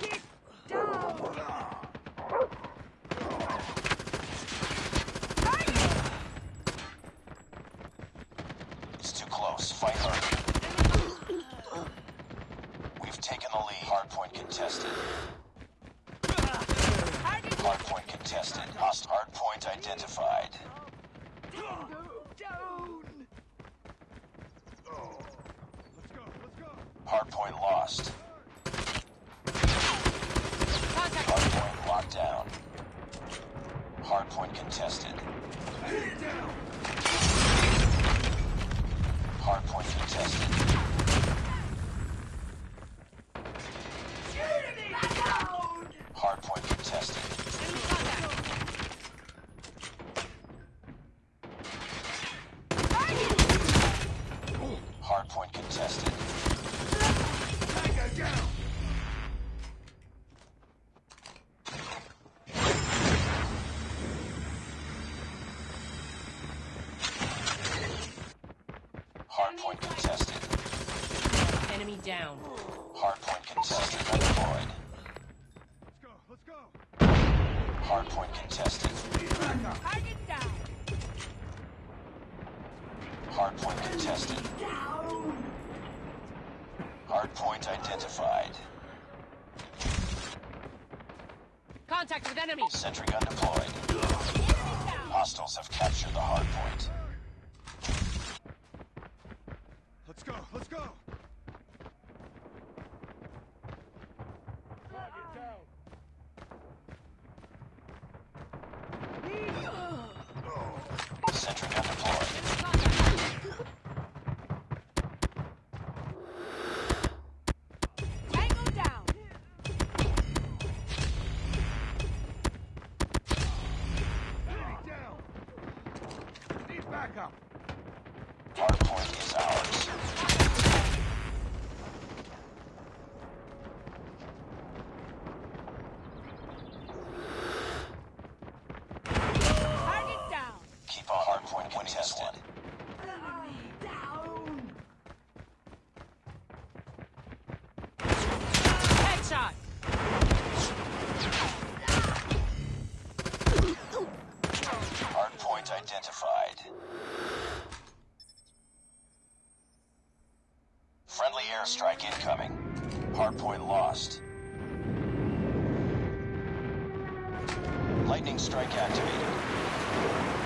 It's too close. Fight hard. We've taken the lead. Hardpoint contested. Hardpoint contested. Host hardpoint identified. Hardpoint lost. Hardpoint contested. Enemy down. Hardpoint contested. Deployed. Let's go, let's go. Hardpoint contested. Target down! Hardpoint contested. Down! Hardpoint identified. Contact with enemy. Sentry gun deployed. Hostiles have captured the hardpoint. Let's go, let's go! Sentry gun deployed. Enemy contact. Tango down! Enemy down! Need backup! Hardpoint is ours. Target down! Keep a hardpoint contested. Headshot. Hardpoint identified. Friendly airstrike incoming. Hardpoint lost. Lightning strike activated.